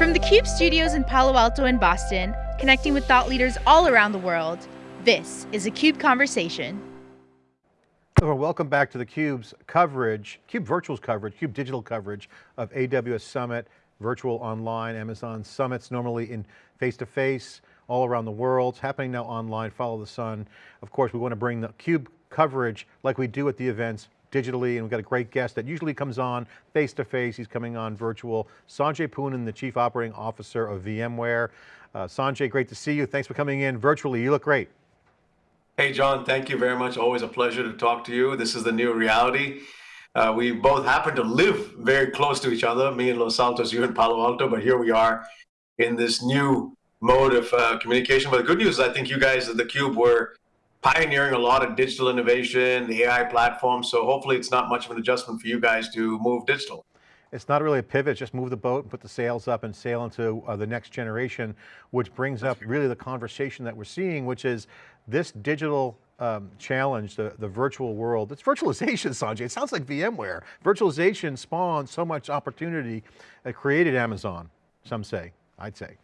From the CUBE studios in Palo Alto and Boston, connecting with thought leaders all around the world, this is a CUBE Conversation. Well, welcome back to the CUBE's coverage, CUBE Virtual's coverage, CUBE Digital coverage of AWS Summit, virtual online, Amazon Summits, normally in face-to-face, -face, all around the world. It's happening now online, follow the sun. Of course, we want to bring the CUBE coverage like we do at the events digitally, and we've got a great guest that usually comes on face-to-face, -face. he's coming on virtual. Sanjay Poonen, the Chief Operating Officer of VMware. Uh, Sanjay, great to see you. Thanks for coming in virtually, you look great. Hey, John, thank you very much. Always a pleasure to talk to you. This is the new reality. Uh, we both happen to live very close to each other, me in Los Altos, you in Palo Alto, but here we are in this new mode of uh, communication. But the good news is I think you guys at theCUBE were pioneering a lot of digital innovation, the AI platform, so hopefully it's not much of an adjustment for you guys to move digital. It's not really a pivot, just move the boat and put the sails up and sail into uh, the next generation, which brings up really the conversation that we're seeing, which is this digital um, challenge, the, the virtual world, it's virtualization, Sanjay. It sounds like VMware. Virtualization spawned so much opportunity, it created Amazon, some say, I'd say.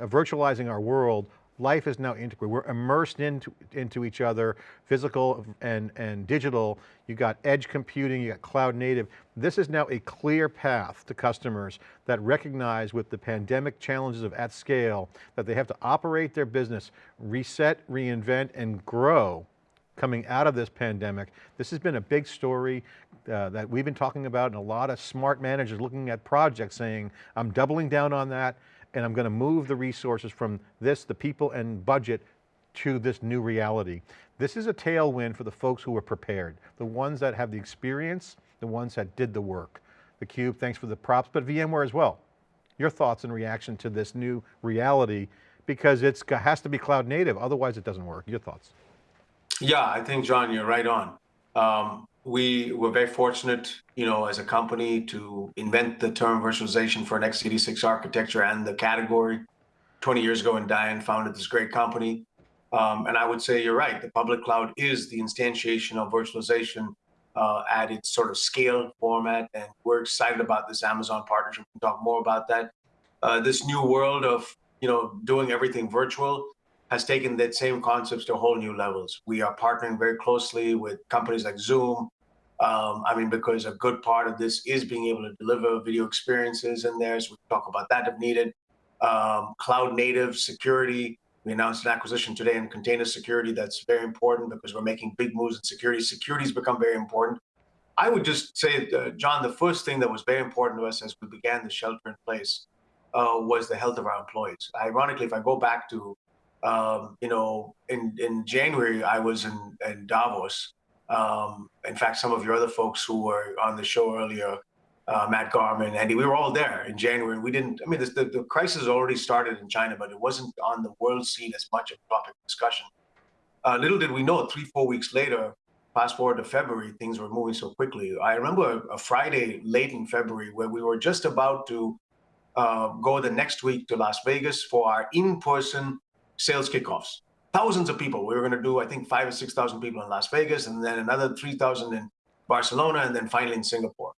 Uh, virtualizing our world life is now integrated. We're immersed into, into each other, physical and, and digital. You got edge computing, you got cloud native. This is now a clear path to customers that recognize with the pandemic challenges of at scale, that they have to operate their business, reset, reinvent, and grow coming out of this pandemic. This has been a big story uh, that we've been talking about and a lot of smart managers looking at projects saying, I'm doubling down on that and I'm going to move the resources from this, the people and budget to this new reality. This is a tailwind for the folks who are prepared, the ones that have the experience, the ones that did the work. The Cube, thanks for the props, but VMware as well. Your thoughts and reaction to this new reality, because it has to be cloud native, otherwise it doesn't work. Your thoughts? Yeah, I think, John, you're right on. Um, we were very fortunate, you know, as a company to invent the term virtualization for an x86 architecture and the category 20 years ago when Diane founded this great company. Um, and I would say you're right, the public cloud is the instantiation of virtualization uh, at its sort of scale format. And we're excited about this Amazon partnership. We can talk more about that. Uh, this new world of, you know, doing everything virtual has taken that same concepts to whole new levels. We are partnering very closely with companies like Zoom, um, I mean, because a good part of this is being able to deliver video experiences in there. So we talk about that if needed. Um, cloud native security. We announced an acquisition today in container security that's very important because we're making big moves in security. Security's become very important. I would just say, uh, John, the first thing that was very important to us as we began the shelter in place uh, was the health of our employees. Ironically, if I go back to, um, you know, in, in January, I was in, in Davos, um, in fact, some of your other folks who were on the show earlier, uh, Matt Garman, Andy, we were all there in January. We didn't, I mean, this, the, the crisis already started in China, but it wasn't on the world scene as much of a topic discussion. Uh, little did we know, three, four weeks later, fast forward to February, things were moving so quickly. I remember a, a Friday late in February where we were just about to uh, go the next week to Las Vegas for our in-person sales kickoffs thousands of people. We were going to do, I think, five or 6,000 people in Las Vegas, and then another 3,000 in Barcelona, and then finally in Singapore.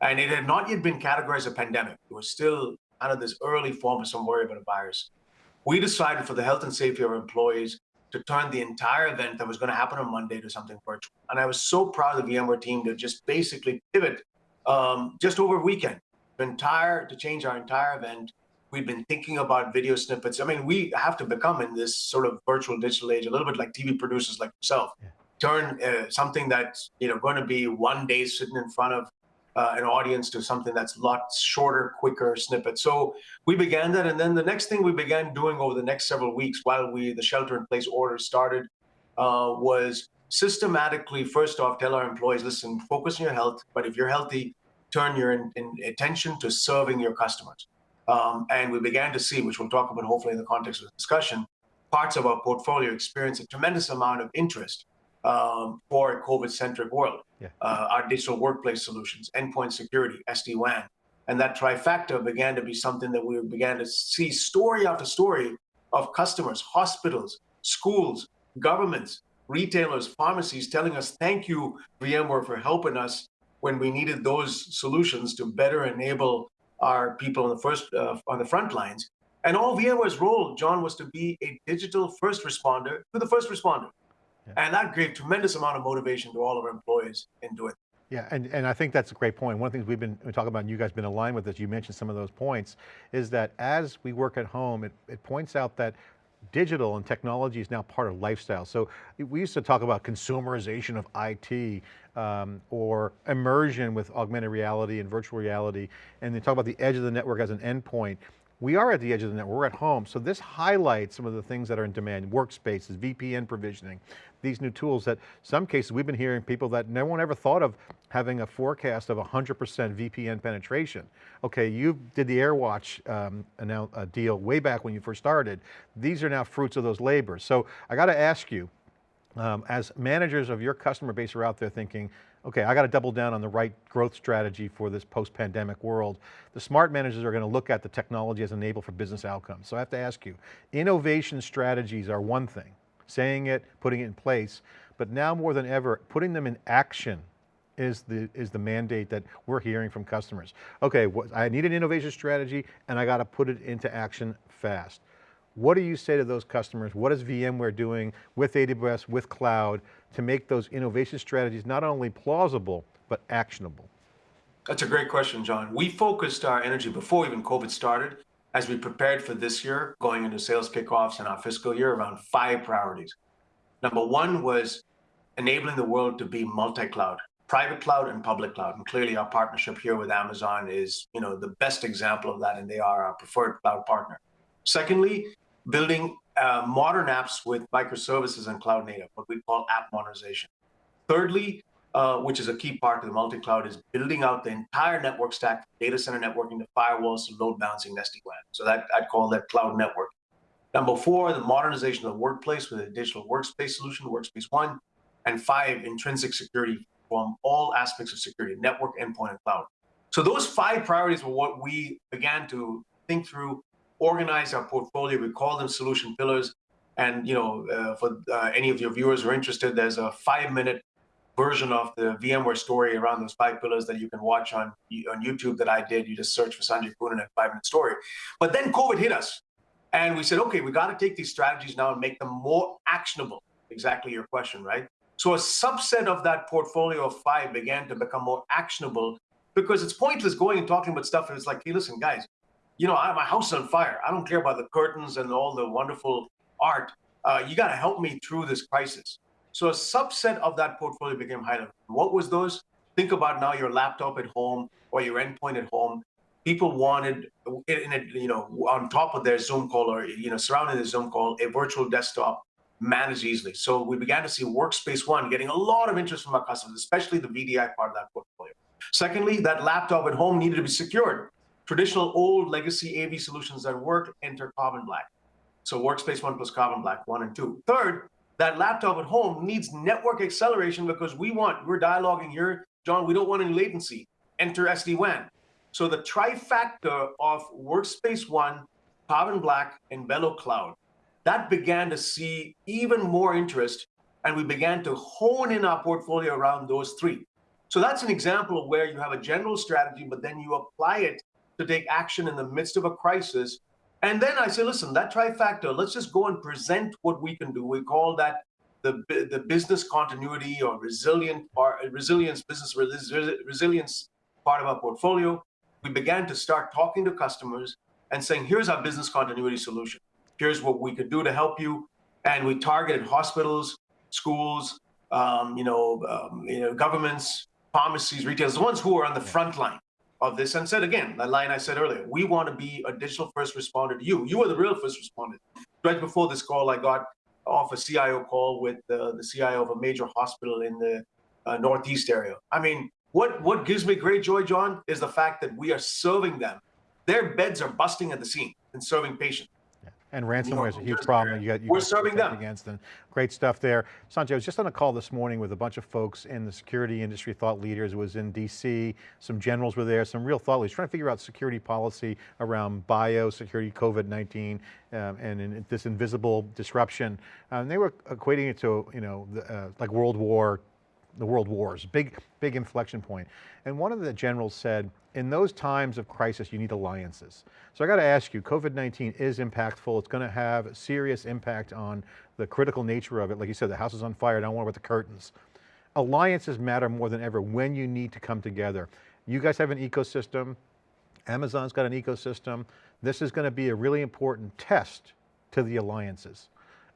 And it had not yet been categorized a pandemic. It was still kind of this early form of some worry about a virus. We decided for the health and safety of our employees to turn the entire event that was going to happen on Monday to something virtual. And I was so proud of the VMware team to just basically pivot um, just over a weekend, entire to change our entire event We've been thinking about video snippets. I mean, we have to become in this sort of virtual digital age, a little bit like TV producers like yourself, yeah. turn uh, something that's you know going to be one day sitting in front of uh, an audience to something that's a lot shorter, quicker snippets. So we began that, and then the next thing we began doing over the next several weeks, while we the shelter-in-place order started, uh, was systematically first off tell our employees, listen, focus on your health, but if you're healthy, turn your in, in attention to serving your customers. Um, and we began to see, which we'll talk about hopefully in the context of the discussion, parts of our portfolio experience a tremendous amount of interest um, for a COVID-centric world. Yeah. Uh, our digital workplace solutions, endpoint security, SD-WAN. And that trifecta began to be something that we began to see story after story of customers, hospitals, schools, governments, retailers, pharmacies telling us, thank you, VMware, for helping us when we needed those solutions to better enable our people on the first uh, on the front lines. And all VMware's role, John, was to be a digital first responder to the first responder. Yeah. And that gave tremendous amount of motivation to all of our employees in doing it. Yeah, and, and I think that's a great point. One of the things we've been talking about, and you guys been aligned with this, you mentioned some of those points, is that as we work at home, it, it points out that digital and technology is now part of lifestyle. So we used to talk about consumerization of IT um, or immersion with augmented reality and virtual reality, and they talk about the edge of the network as an endpoint. We are at the edge of the network, we're at home. So this highlights some of the things that are in demand, workspaces, VPN provisioning, these new tools that some cases we've been hearing people that no one ever thought of having a forecast of 100% VPN penetration. Okay, you did the AirWatch um, uh, deal way back when you first started. These are now fruits of those labors. So I got to ask you, um, as managers of your customer base are out there thinking, okay, I got to double down on the right growth strategy for this post-pandemic world. The smart managers are going to look at the technology as an enable for business outcomes. So I have to ask you, innovation strategies are one thing, saying it, putting it in place, but now more than ever, putting them in action is the, is the mandate that we're hearing from customers. Okay, I need an innovation strategy and I got to put it into action fast. What do you say to those customers? What is VMware doing with AWS, with cloud, to make those innovation strategies not only plausible, but actionable? That's a great question, John. We focused our energy before even COVID started, as we prepared for this year, going into sales kickoffs in our fiscal year, around five priorities. Number one was enabling the world to be multi-cloud, private cloud and public cloud. And clearly our partnership here with Amazon is you know, the best example of that, and they are our preferred cloud partner. Secondly, building uh, modern apps with microservices and cloud native, what we call app modernization. Thirdly, uh, which is a key part of the multi-cloud, is building out the entire network stack, data center networking, to firewalls, to load balancing, SD-WAN. So that I'd call that cloud network. Number four, the modernization of the workplace with a digital workspace solution, Workspace ONE. And five, intrinsic security from all aspects of security, network, endpoint, and cloud. So those five priorities were what we began to think through organize our portfolio. We call them solution pillars. And you know, uh, for uh, any of your viewers who are interested, there's a five-minute version of the VMware story around those five pillars that you can watch on on YouTube that I did. You just search for Sanjay Poonen and five minute story. But then COVID hit us, and we said, okay, we got to take these strategies now and make them more actionable. Exactly your question, right? So a subset of that portfolio of five began to become more actionable because it's pointless going and talking about stuff. It's like, hey, listen, guys, you know, my house on fire. I don't care about the curtains and all the wonderful art. Uh, you got to help me through this crisis. So a subset of that portfolio became highlighted. What was those? Think about now your laptop at home or your endpoint at home. People wanted, in a, you know, on top of their Zoom call or you know, surrounding the Zoom call, a virtual desktop managed easily. So we began to see Workspace ONE getting a lot of interest from our customers, especially the VDI part of that portfolio. Secondly, that laptop at home needed to be secured traditional old legacy AV solutions that work enter Carbon Black. So Workspace ONE plus Carbon Black, one and two. Third, that laptop at home needs network acceleration because we want, we're dialoguing here, John, we don't want any latency. Enter SD-WAN. So the trifecta of Workspace ONE, Carbon Black, and VeloCloud, that began to see even more interest and we began to hone in our portfolio around those three. So that's an example of where you have a general strategy, but then you apply it to take action in the midst of a crisis. And then I say, listen, that trifactor, let's just go and present what we can do. We call that the, the business continuity or resilient or resilience, business resilience part of our portfolio. We began to start talking to customers and saying, here's our business continuity solution. Here's what we could do to help you. And we targeted hospitals, schools, um, you know, um, you know, governments, pharmacies, retailers, the ones who are on the front line of this and said again, that line I said earlier, we want to be a digital first responder to you. You are the real first responder. Right before this call, I got off a CIO call with the CIO of a major hospital in the uh, Northeast area. I mean, what, what gives me great joy, John, is the fact that we are serving them. Their beds are busting at the seam and serving patients. And ransomware is a huge problem. You got, you We're serving them. Against and great stuff there. Sanjay, I was just on a call this morning with a bunch of folks in the security industry, thought leaders. It was in DC, some generals were there, some real thought leaders, trying to figure out security policy around biosecurity, COVID-19, um, and in, this invisible disruption. Um, they were equating it to, you know, the, uh, like World War the world wars, big, big inflection point. And one of the generals said, in those times of crisis, you need alliances. So I got to ask you, COVID-19 is impactful. It's going to have serious impact on the critical nature of it. Like you said, the house is on fire, don't worry about the curtains. Alliances matter more than ever when you need to come together. You guys have an ecosystem. Amazon's got an ecosystem. This is going to be a really important test to the alliances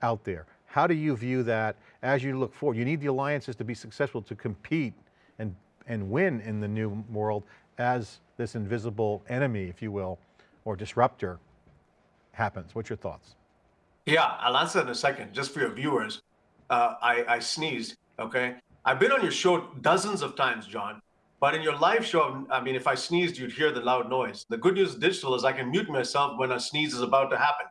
out there. How do you view that as you look forward? You need the alliances to be successful to compete and, and win in the new world as this invisible enemy, if you will, or disruptor happens. What's your thoughts? Yeah, I'll answer in a second. Just for your viewers, uh, I, I sneezed, okay? I've been on your show dozens of times, John, but in your live show, I mean, if I sneezed, you'd hear the loud noise. The good news digital is I can mute myself when a sneeze is about to happen.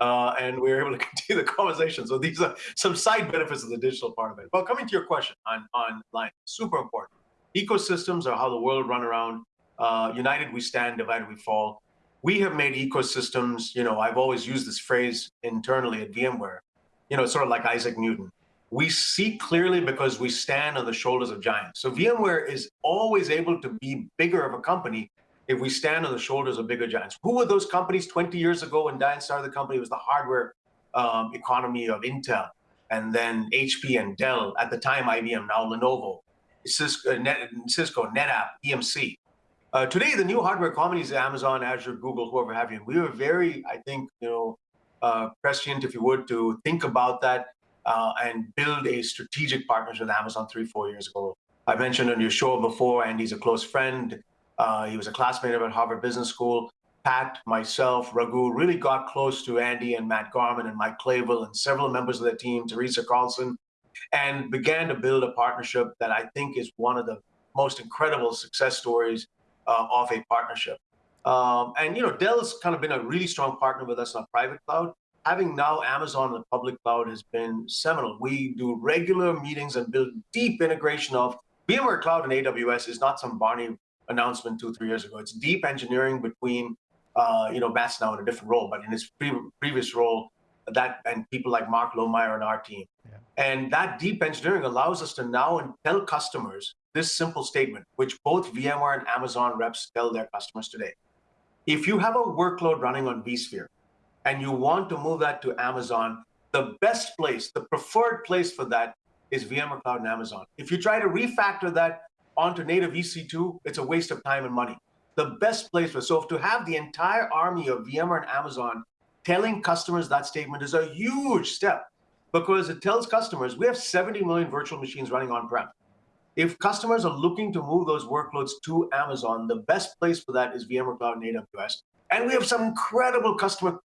Uh, and we are able to continue the conversation. So these are some side benefits of the digital part of it. But coming to your question on online, super important. Ecosystems are how the world run around. Uh, united we stand, divided we fall. We have made ecosystems, you know, I've always used this phrase internally at VMware, you know, sort of like Isaac Newton we see clearly because we stand on the shoulders of giants. So VMware is always able to be bigger of a company if we stand on the shoulders of bigger giants. Who were those companies 20 years ago when Diane started the company? It was the hardware um, economy of Intel, and then HP and Dell, at the time IBM, now Lenovo, Cisco, Net, Cisco NetApp, EMC. Uh, today, the new hardware companies, Amazon, Azure, Google, whoever have you. We were very, I think, you know, uh, prescient, if you would, to think about that uh, and build a strategic partnership with Amazon three, four years ago. I mentioned on your show before, Andy's a close friend. Uh, he was a classmate of at Harvard Business School. Pat, myself, Raghu really got close to Andy and Matt Garman and Mike Clayville and several members of the team, Teresa Carlson, and began to build a partnership that I think is one of the most incredible success stories uh, of a partnership. Um, and you know, Dell's kind of been a really strong partner with us on private cloud having now Amazon in the public cloud has been seminal. We do regular meetings and build deep integration of VMware Cloud and AWS is not some Barney announcement two, three years ago. It's deep engineering between, uh, you know, Matt's now in a different role, but in his pre previous role, that and people like Mark Lohmeyer and our team. Yeah. And that deep engineering allows us to now tell customers this simple statement, which both VMware and Amazon reps tell their customers today. If you have a workload running on vSphere, and you want to move that to Amazon, the best place, the preferred place for that is VMware Cloud and Amazon. If you try to refactor that onto native EC2, it's a waste of time and money. The best place for, so to have the entire army of VMware and Amazon telling customers that statement is a huge step because it tells customers we have 70 million virtual machines running on-prem. If customers are looking to move those workloads to Amazon, the best place for that is VMware Cloud and AWS. And we have some incredible customer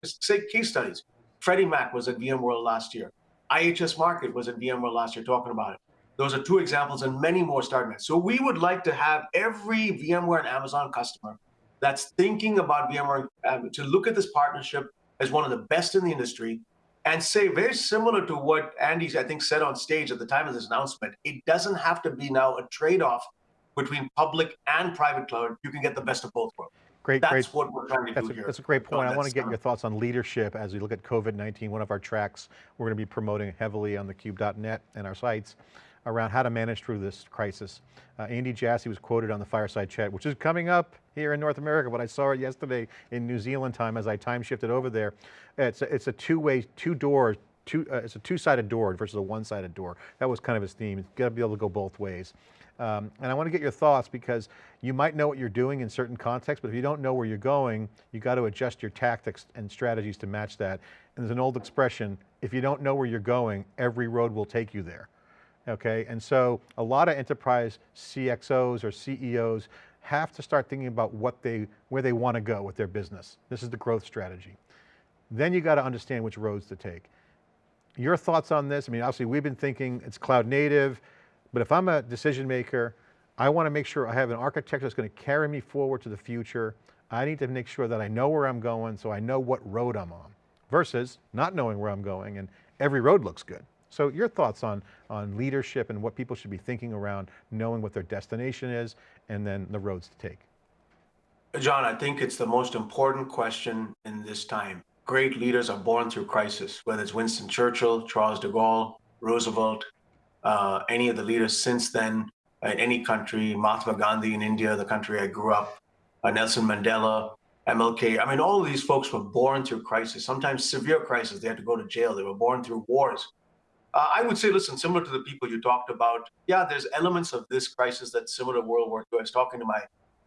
case studies. Freddie Mac was at VMworld last year. IHS Markit was at VMworld last year talking about it. Those are two examples and many more starting at. So we would like to have every VMware and Amazon customer that's thinking about VMware um, to look at this partnership as one of the best in the industry and say very similar to what Andy, I think, said on stage at the time of this announcement, it doesn't have to be now a trade-off between public and private cloud. You can get the best of both worlds. Great, that's great. what we're trying to that's do a, here. That's a great point. I want to get your thoughts on leadership as we look at COVID-19. One of our tracks we're going to be promoting heavily on thecube.net and our sites around how to manage through this crisis. Uh, Andy Jassy was quoted on the Fireside Chat, which is coming up here in North America, but I saw it yesterday in New Zealand time as I time shifted over there. It's a, it's a two-way, two-door, two, uh, it's a two-sided door versus a one-sided door. That was kind of his theme. It's got to be able to go both ways. Um, and I want to get your thoughts because you might know what you're doing in certain contexts, but if you don't know where you're going, you got to adjust your tactics and strategies to match that. And there's an old expression, if you don't know where you're going, every road will take you there. Okay, and so a lot of enterprise CXOs or CEOs have to start thinking about what they, where they want to go with their business. This is the growth strategy. Then you got to understand which roads to take. Your thoughts on this? I mean, obviously we've been thinking it's cloud native, but if I'm a decision maker, I want to make sure I have an architecture that's going to carry me forward to the future. I need to make sure that I know where I'm going so I know what road I'm on versus not knowing where I'm going and every road looks good. So your thoughts on, on leadership and what people should be thinking around knowing what their destination is and then the roads to take. John, I think it's the most important question in this time. Great leaders are born through crisis, whether it's Winston Churchill, Charles de Gaulle, Roosevelt, uh, any of the leaders since then in any country. Mahatma Gandhi in India, the country I grew up, uh, Nelson Mandela, MLK. I mean, all of these folks were born through crisis, sometimes severe crisis. They had to go to jail. They were born through wars. Uh, I would say, listen, similar to the people you talked about, yeah, there's elements of this crisis that's similar to World War II. I was talking to my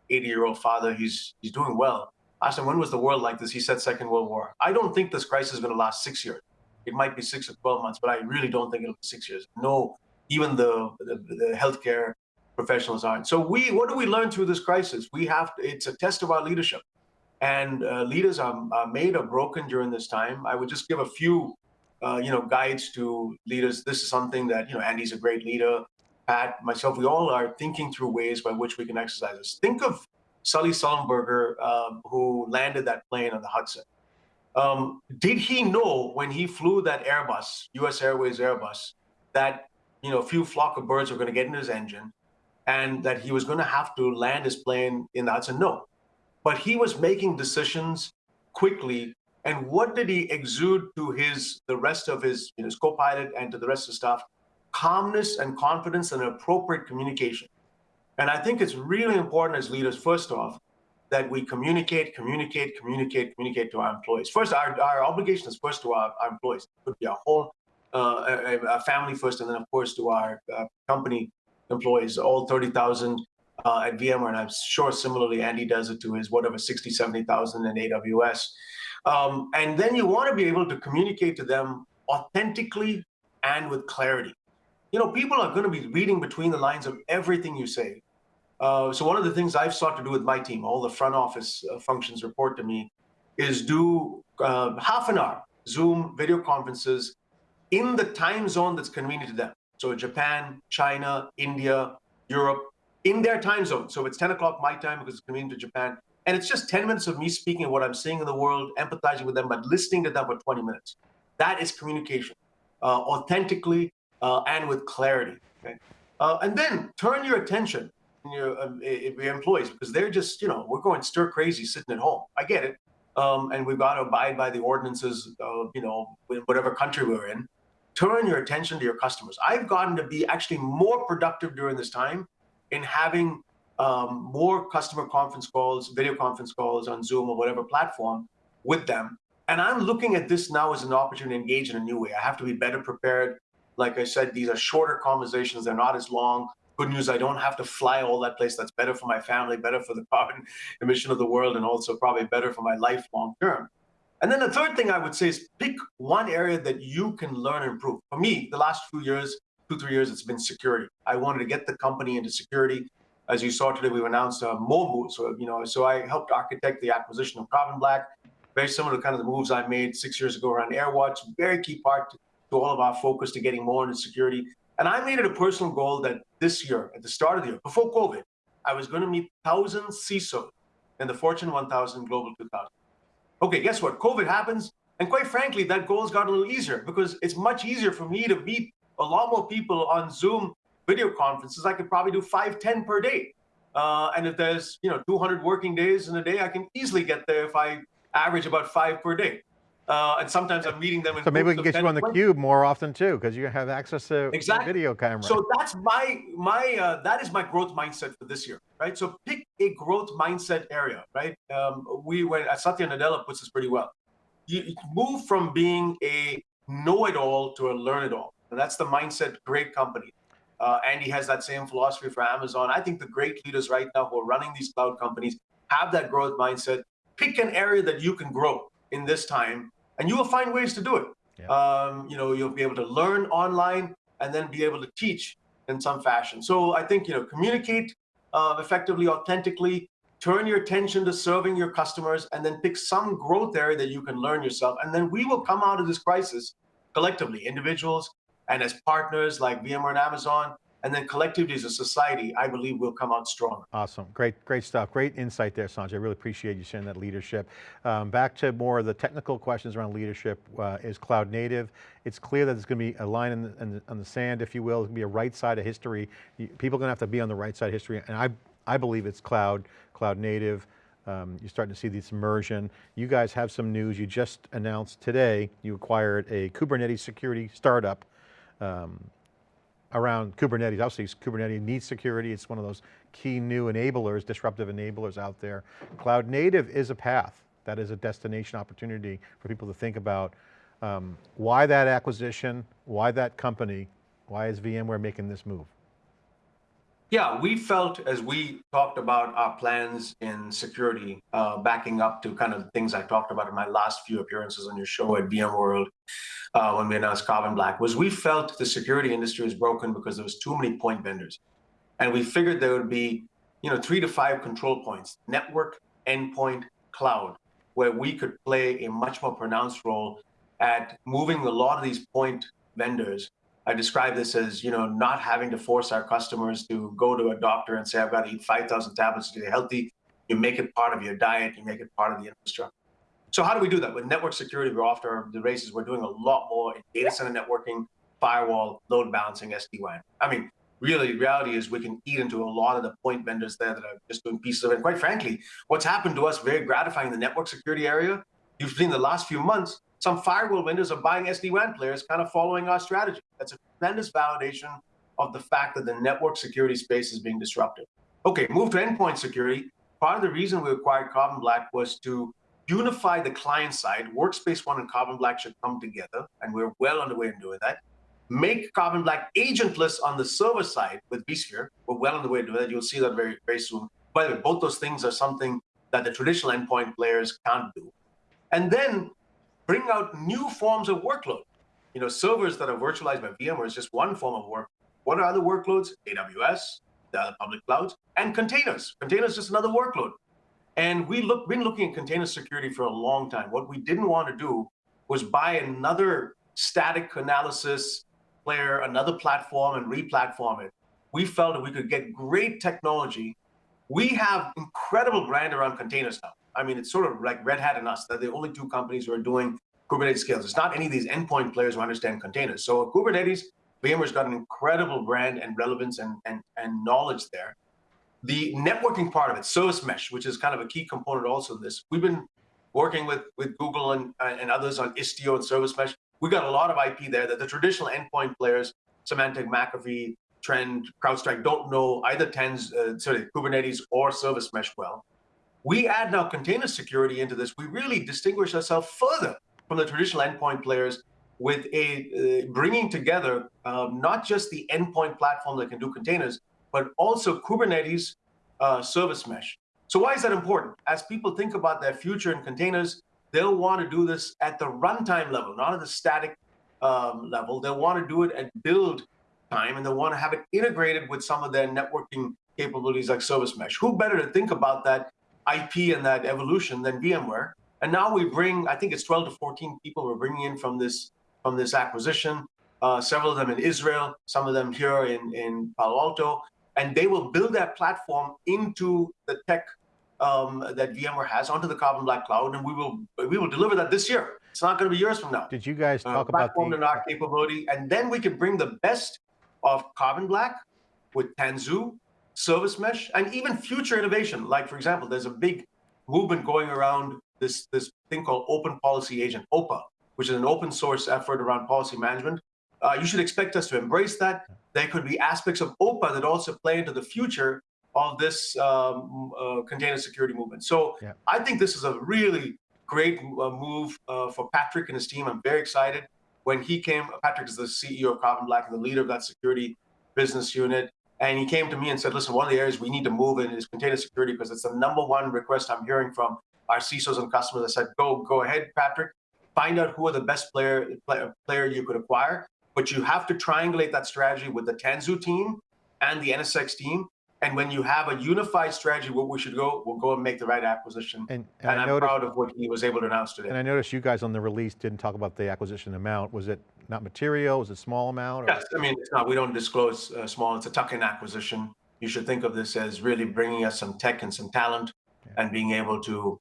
80 year old father. He's, he's doing well. I asked him, when was the world like this? He said, Second World War. I don't think this crisis is going to last six years. It might be six or 12 months, but I really don't think it'll be six years. No, even the, the, the healthcare professionals aren't. So we, what do we learn through this crisis? We have, to, it's a test of our leadership. And uh, leaders are, are, made or broken during this time. I would just give a few, uh, you know, guides to leaders. This is something that, you know, Andy's a great leader. Pat, myself, we all are thinking through ways by which we can exercise this. Think of Sully Sullenberger, um, who landed that plane on the Hudson. Um, did he know when he flew that Airbus, US Airways Airbus, that you know a few flock of birds were going to get in his engine, and that he was going to have to land his plane in the Hudson? No, but he was making decisions quickly. And what did he exude to his the rest of his, his co-pilot and to the rest of the staff? Calmness and confidence and appropriate communication. And I think it's really important as leaders, first off, that we communicate, communicate, communicate, communicate to our employees. First, our, our obligation is first to our, our employees. It could be our whole uh, a family first, and then of course to our uh, company employees, all 30,000 uh, at VMware, and I'm sure similarly Andy does it to his whatever 60, 70,000 in AWS. Um, and then you want to be able to communicate to them authentically and with clarity. You know, people are going to be reading between the lines of everything you say. Uh, so one of the things I've sought to do with my team, all the front office uh, functions report to me, is do uh, half an hour Zoom video conferences in the time zone that's convenient to them. So Japan, China, India, Europe, in their time zone. So it's 10 o'clock my time because it's convenient to Japan. And it's just 10 minutes of me speaking what I'm seeing in the world, empathizing with them, but listening to them for 20 minutes. That is communication, uh, authentically uh, and with clarity. Okay? Uh, and then turn your attention your, um, your employees because they're just, you know, we're going stir crazy sitting at home. I get it. Um, and we've got to abide by the ordinances, of, you know, whatever country we're in. Turn your attention to your customers. I've gotten to be actually more productive during this time in having um, more customer conference calls, video conference calls on Zoom or whatever platform with them. And I'm looking at this now as an opportunity to engage in a new way. I have to be better prepared. Like I said, these are shorter conversations. They're not as long. Good news, I don't have to fly all that place. That's better for my family, better for the carbon emission of the world, and also probably better for my life long term. And then the third thing I would say is pick one area that you can learn and improve. For me, the last few years, two, three years, it's been security. I wanted to get the company into security. As you saw today, we've announced uh, more moves. So, you know, so I helped architect the acquisition of Carbon Black, very similar to kind of the moves I made six years ago around AirWatch, very key part to, to all of our focus to getting more into security. And I made it a personal goal that this year, at the start of the year, before COVID, I was going to meet 1,000 CISOs in the Fortune 1000 Global 2000. Okay, guess what? COVID happens. And quite frankly, that goal has got a little easier because it's much easier for me to meet a lot more people on Zoom video conferences. I could probably do five, 10 per day. Uh, and if there's, you know, 200 working days in a day, I can easily get there if I average about five per day. Uh, and sometimes I'm meeting them. so maybe we can get you on the cube more often too, because you have access to exactly. video camera. So that's my my uh, that is my growth mindset for this year, right? So pick a growth mindset area, right? Um, we went uh, Satya Nadella puts this pretty well. You, you move from being a know-it-all to a learn-it-all, and that's the mindset. Great company. Uh, Andy has that same philosophy for Amazon. I think the great leaders right now who are running these cloud companies have that growth mindset. Pick an area that you can grow in this time and you will find ways to do it. Yeah. Um, you know, you'll be able to learn online and then be able to teach in some fashion. So I think, you know, communicate uh, effectively, authentically, turn your attention to serving your customers, and then pick some growth area that you can learn yourself. And then we will come out of this crisis collectively, individuals and as partners like VMware and Amazon, and then collectively as a society, I believe we'll come out stronger. Awesome, great, great stuff. Great insight there, Sanjay. I really appreciate you sharing that leadership. Um, back to more of the technical questions around leadership uh, is cloud native. It's clear that there's going to be a line in the, in the, on the sand, if you will. It's going to be a right side of history. People are going to have to be on the right side of history. And I, I believe it's cloud, cloud native. Um, you're starting to see this immersion. You guys have some news. You just announced today, you acquired a Kubernetes security startup. Um, around Kubernetes. Obviously Kubernetes needs security. It's one of those key new enablers, disruptive enablers out there. Cloud native is a path. That is a destination opportunity for people to think about. Um, why that acquisition? Why that company? Why is VMware making this move? Yeah, we felt as we talked about our plans in security, uh, backing up to kind of things I talked about in my last few appearances on your show at VMworld, uh, when we announced Carbon Black, was we felt the security industry was broken because there was too many point vendors. And we figured there would be, you know, three to five control points, network, endpoint, cloud, where we could play a much more pronounced role at moving a lot of these point vendors I describe this as, you know, not having to force our customers to go to a doctor and say, I've got to eat 5,000 tablets to get healthy. You make it part of your diet, you make it part of the infrastructure. So how do we do that? With network security, we're to the races. We're doing a lot more in data center networking, firewall, load balancing, SD-WAN. I mean, really, reality is we can eat into a lot of the point vendors there that are just doing pieces of it. And quite frankly, what's happened to us very gratifying in the network security area, you've seen the last few months, some firewall vendors are buying SD-WAN players, kind of following our strategy. That's a tremendous validation of the fact that the network security space is being disrupted. Okay, move to endpoint security. Part of the reason we acquired Carbon Black was to unify the client side. Workspace ONE and Carbon Black should come together, and we're well on the way in doing that. Make Carbon Black agentless on the server side with vSphere. We're well on the way to that. You'll see that very, very soon. By the way, both those things are something that the traditional endpoint players can't do. And then bring out new forms of workload. You know, servers that are virtualized by VMware is just one form of work. What are other workloads? AWS, the other public clouds, and containers. Containers is just another workload. And we look been looking at container security for a long time. What we didn't want to do was buy another static analysis player, another platform, and re-platform it. We felt that we could get great technology. We have incredible brand around containers now. I mean, it's sort of like Red Hat and us. They're the only two companies who are doing Kubernetes scales. It's not any of these endpoint players who understand containers. So Kubernetes, VMware's got an incredible brand and relevance and, and, and knowledge there. The networking part of it, service mesh, which is kind of a key component also in this. We've been working with, with Google and, and others on Istio and service mesh. We got a lot of IP there that the traditional endpoint players, Symantec, McAfee, Trend, CrowdStrike, don't know either TENS, uh, sorry, Kubernetes or service mesh well we add now container security into this, we really distinguish ourselves further from the traditional endpoint players with a uh, bringing together um, not just the endpoint platform that can do containers, but also Kubernetes uh, service mesh. So why is that important? As people think about their future in containers, they'll want to do this at the runtime level, not at the static um, level. They'll want to do it at build time, and they'll want to have it integrated with some of their networking capabilities like service mesh. Who better to think about that IP and that evolution than VMware. And now we bring, I think it's 12 to 14 people we're bringing in from this from this acquisition. Uh, several of them in Israel, some of them here in, in Palo Alto, and they will build that platform into the tech um, that VMware has onto the Carbon Black Cloud, and we will we will deliver that this year. It's not going to be years from now. Did you guys uh, talk uh, about the and our capability, and then we can bring the best of Carbon Black with Tanzu service mesh, and even future innovation. Like, for example, there's a big movement going around this, this thing called Open Policy Agent, OPA, which is an open source effort around policy management. Uh, you should expect us to embrace that. There could be aspects of OPA that also play into the future of this um, uh, container security movement. So yeah. I think this is a really great uh, move uh, for Patrick and his team. I'm very excited. When he came, Patrick is the CEO of Carbon Black and the leader of that security business unit. And he came to me and said, listen, one of the areas we need to move in is container security because it's the number one request I'm hearing from our CISOs and customers. I said, go, go ahead, Patrick, find out who are the best player, player, player you could acquire, but you have to triangulate that strategy with the Tanzu team and the NSX team and when you have a unified strategy, where we should go, we'll go and make the right acquisition. And, and, and I'm noticed, proud of what he was able to announce today. And I noticed you guys on the release didn't talk about the acquisition amount. Was it not material? Was it small amount? Or? Yes, I mean, it's not, we don't disclose uh, small, it's a tuck-in acquisition. You should think of this as really bringing us some tech and some talent yeah. and being able to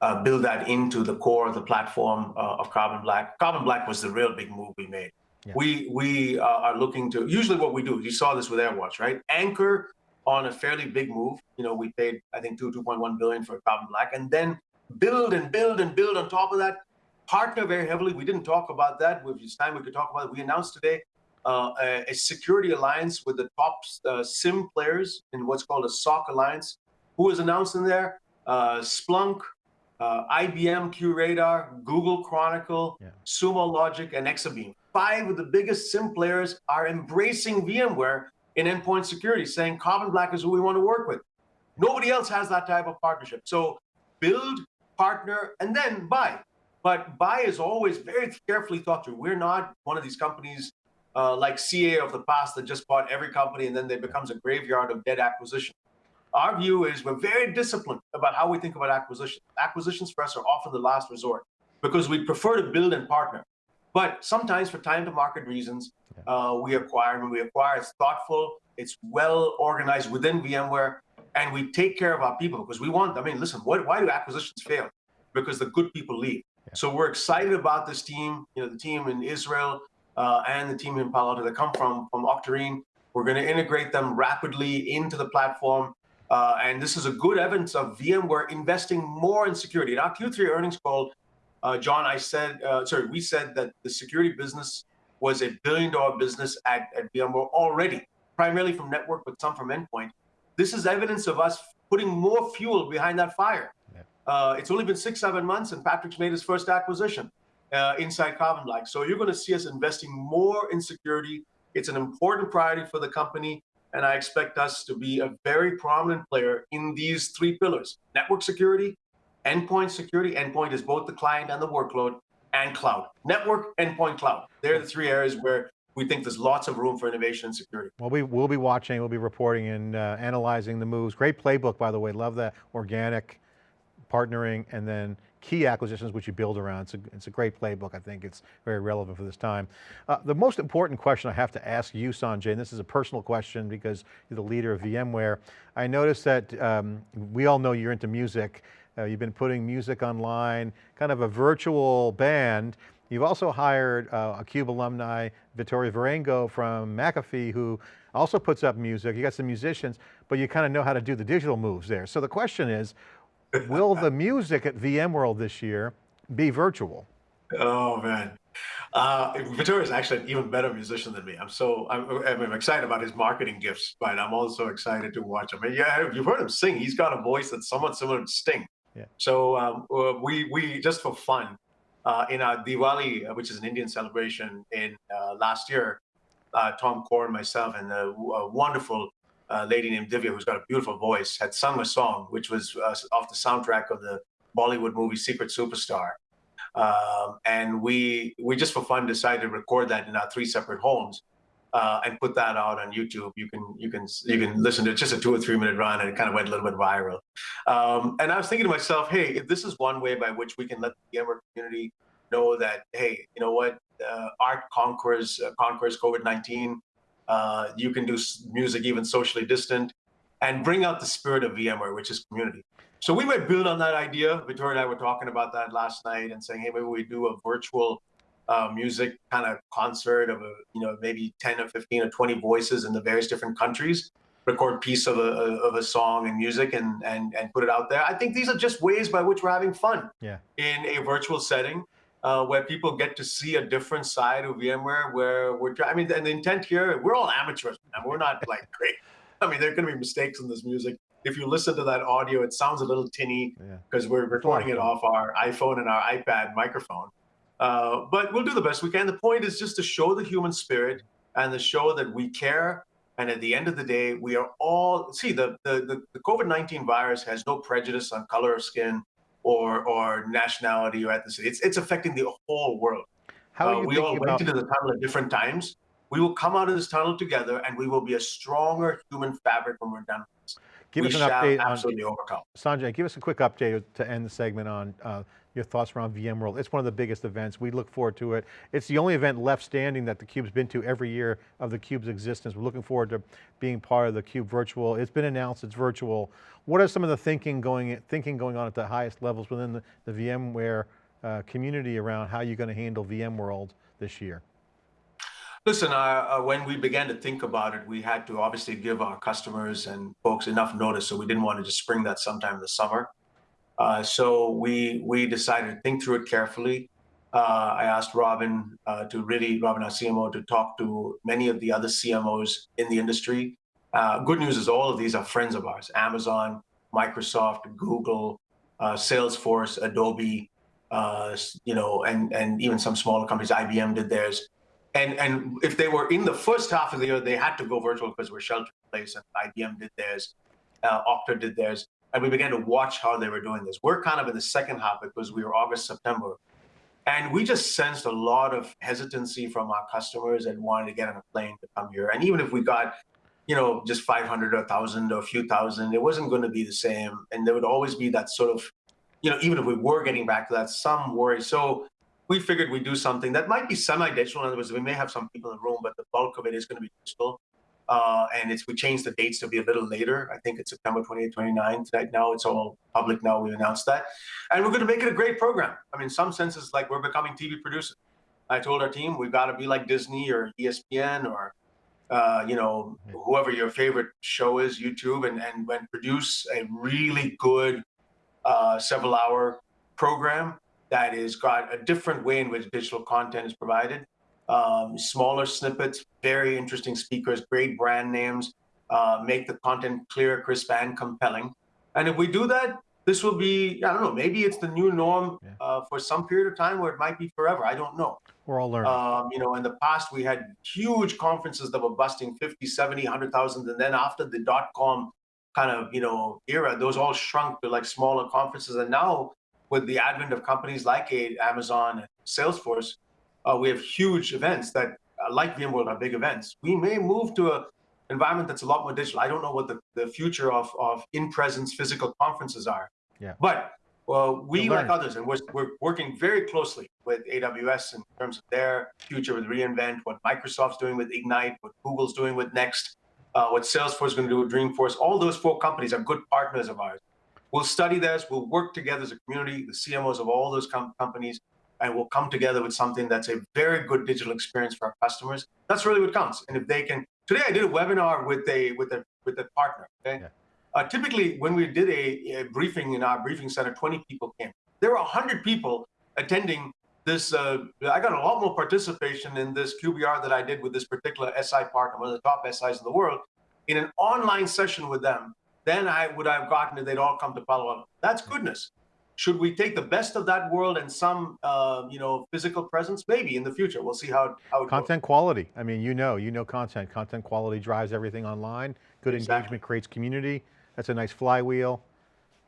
uh, build that into the core of the platform uh, of Carbon Black. Carbon Black was the real big move we made. Yeah. We we uh, are looking to, usually what we do, you saw this with AirWatch, right? Anchor on a fairly big move. You know, we paid, I think, two, 2.1 billion for Carbon Black, and then build and build and build on top of that. Partner very heavily. We didn't talk about that. It's time we could talk about it. We announced today uh, a, a, security alliance with the top uh, SIEM players in what's called a SOC alliance. Who is announced in there? Uh, Splunk, uh, IBM QRadar, Google Chronicle, yeah. Sumo Logic, and Exabeam. Five of the biggest SIEM players are embracing VMware in endpoint security, saying Carbon Black is who we want to work with. Nobody else has that type of partnership. So build, partner, and then buy. But buy is always very carefully thought through. We're not one of these companies uh, like CA of the past that just bought every company and then they becomes a graveyard of dead acquisition. Our view is we're very disciplined about how we think about acquisitions. Acquisitions for us are often the last resort because we prefer to build and partner. But sometimes for time to market reasons, uh, we acquire. When we acquire, it's thoughtful, it's well organized within VMware, and we take care of our people because we want, I mean, listen, what, why do acquisitions fail? Because the good people leave. Yeah. So we're excited about this team, you know, the team in Israel, uh, and the team in Palo Alto that come from, from Octarine. We're going to integrate them rapidly into the platform. Uh, and this is a good evidence of VMware investing more in security. In our Q3 earnings call, uh, John, I said, uh, sorry, we said that the security business was a billion dollar business at, at VMware already, primarily from network, but some from endpoint. This is evidence of us putting more fuel behind that fire. Yeah. Uh, it's only been six, seven months, and Patrick's made his first acquisition uh, inside Carbon Black. So you're going to see us investing more in security. It's an important priority for the company. And I expect us to be a very prominent player in these three pillars, network security, endpoint security. Endpoint is both the client and the workload and cloud. Network, endpoint, cloud. They're the three areas where we think there's lots of room for innovation and security. Well, we will be watching, we'll be reporting and uh, analyzing the moves. Great playbook, by the way. Love that organic partnering and then key acquisitions which you build around. It's a, it's a great playbook. I think it's very relevant for this time. Uh, the most important question I have to ask you, Sanjay, and this is a personal question because you're the leader of VMware. I noticed that um, we all know you're into music. Uh, you've been putting music online, kind of a virtual band. You've also hired uh, a CUBE alumni, Vittorio Viarengo from McAfee, who also puts up music. You got some musicians, but you kind of know how to do the digital moves there. So the question is, will the music at VMworld this year be virtual? Oh man. Uh, Vittorio is actually an even better musician than me. I'm so I'm, I'm, excited about his marketing gifts, but I'm also excited to watch him. And yeah, you've heard him sing. He's got a voice that's somewhat similar to Sting. So um, uh, we we just for fun uh, in our Diwali, uh, which is an Indian celebration, in uh, last year, uh, Tom Corn and myself and a, a wonderful uh, lady named Divya, who's got a beautiful voice, had sung a song which was off the soundtrack of the Bollywood movie Secret Superstar. Um, and we we just for fun decided to record that in our three separate homes uh, and put that out on YouTube. You can you can you can listen to it, just a two or three minute run, and it kind of went a little bit viral. Um, and I was thinking to myself, hey, if this is one way by which we can let the gamer community know that, hey, you know what, uh, art conquers uh, conquers COVID nineteen. Uh, you can do music even socially distant and bring out the spirit of VMware, which is community. So we might build on that idea. Vittorio and I were talking about that last night and saying, hey, maybe we do a virtual uh, music kind of concert of a, you know, maybe 10 or 15 or 20 voices in the various different countries, record piece of a, of a song and music and, and, and put it out there. I think these are just ways by which we're having fun yeah. in a virtual setting uh, where people get to see a different side of VMware where we're, I mean, and the intent here, we're all amateurs, and we're not like great. I mean, there are going to be mistakes in this music. If you listen to that audio, it sounds a little tinny because yeah. we're recording it off our iPhone and our iPad microphone. Uh, but we'll do the best we can. The point is just to show the human spirit and to show that we care. And at the end of the day, we are all, see, the, the, the, the COVID-19 virus has no prejudice on color of skin, or or nationality or ethnicity. It's it's affecting the whole world. How uh, we all went into the tunnel at different times. We will come out of this tunnel together, and we will be a stronger human fabric when we're done. Give we us an update absolutely on, overcome. Sanjay, give us a quick update to end the segment on uh, your thoughts around VMworld. It's one of the biggest events. We look forward to it. It's the only event left standing that theCUBE's been to every year of theCUBE's existence. We're looking forward to being part of theCUBE virtual. It's been announced, it's virtual. What are some of the thinking going, thinking going on at the highest levels within the, the VMware uh, community around how you're going to handle VMworld this year? Listen, uh, uh, when we began to think about it, we had to obviously give our customers and folks enough notice, so we didn't want to just spring that sometime in the summer. Uh, so we we decided to think through it carefully. uh, I asked Robin uh, to really, Robin, our CMO, to talk to many of the other CMOs in the industry. Uh, good news is all of these are friends of ours, Amazon, Microsoft, Google, uh, Salesforce, Adobe, you know, and, and even some smaller companies, IBM did theirs. And, and if they were in the first half of the year, they had to go virtual because we're shelter in place and IBM did theirs, Okta did theirs. And we began to watch how they were doing this. We're kind of in the second half because we were August, September. And we just sensed a lot of hesitancy from our customers and wanting to get on a plane to come here. And even if we got, you know, just 500 or 1,000 or a few thousand, it wasn't going to be the same. And there would always be that sort of, you know, even if we were getting back to that, some worry. So we figured we'd do something that might be semi-digital. In other words, we may have some people in the room, but the bulk of it is going to be digital. Uh, and it's we changed the dates to be a little later. I think it's September 28th, 29th. Right now, it's all public now. We announced that, and we're going to make it a great program. I mean, in some senses, like we're becoming TV producers. I told our team we've got to be like Disney or ESPN or uh, you know whoever your favorite show is, YouTube, and and when produce a really good uh, several hour program that is got a different way in which digital content is provided um, smaller snippets, very interesting speakers, great brand names, uh, make the content clear, crisp, and compelling. And if we do that, this will be, I don't know, maybe it's the new norm yeah. uh, for some period of time where it might be forever. I don't know. We're all learning. Um, you know, in the past, we had huge conferences that were busting 50, 70, 100,000. And then after the dot-com kind of, you know, era, those all shrunk to like smaller conferences. And now with the advent of companies like Amazon and Salesforce, uh, we have huge events that, uh, like VMworld, are big events. We may move to a environment that's a lot more digital. I don't know what the, the future of, of in-presence physical conferences are. Yeah. But well, we, like others, and we're, we're working very closely with AWS in terms of their future with reInvent, what Microsoft's doing with Ignite, what Google's doing with Next, uh, what Salesforce is going to do with Dreamforce. All those four companies are good partners of ours. We'll study this. We'll work together as a community, the CMOs of all those com companies, and we'll come together with something that's a very good digital experience for our customers. That's really what counts. And if they can, today I did a webinar with a with a with a partner. Okay, yeah. uh, typically when we did a, a, briefing in our briefing center, 20 people came. There were 100 people attending this. Uh, I got a lot more participation in this QBR that I did with this particular SI partner, one of the top SIs in the world, in an online session with them. Then I would have gotten if They'd all come to Palo Alto. That's goodness. Should we take the best of that world and some, uh, you know, physical presence? Maybe in the future. We'll see how, how it Content goes. quality. I mean, you know, you know content. Content quality drives everything online. Good exactly. engagement creates community. That's a nice flywheel.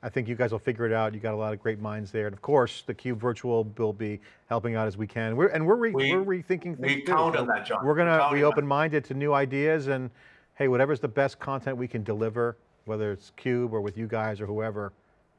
I think you guys will figure it out. You got a lot of great minds there. And of course, the Cube Virtual will be helping out as we can. We're, and we're, re, we, are rethinking things. We count on that, John. We're going to be open-minded to new ideas and hey, whatever's the best content we can deliver, whether it's Cube or with you guys or whoever,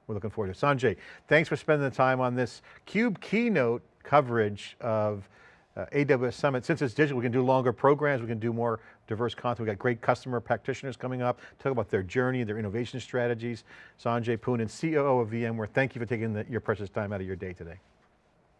we're looking forward to Sanjay, thanks for spending the time on this CUBE keynote coverage of uh, AWS Summit. Since it's digital, we can do longer programs, we can do more diverse content. We've got great customer practitioners coming up, talk about their journey, their innovation strategies. Sanjay Poonen, COO of VMware, thank you for taking the, your precious time out of your day today.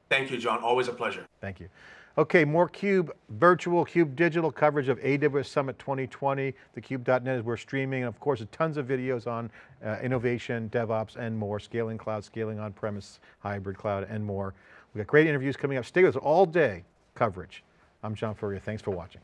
Thank you, John, always a pleasure. Thank you. Okay, more CUBE virtual, CUBE digital coverage of AWS Summit 2020. TheCUBE.net is where we're streaming, and of course, tons of videos on uh, innovation, DevOps, and more, scaling cloud, scaling on-premise, hybrid cloud, and more. We got great interviews coming up. Stay with us all day coverage. I'm John Furrier, thanks for watching.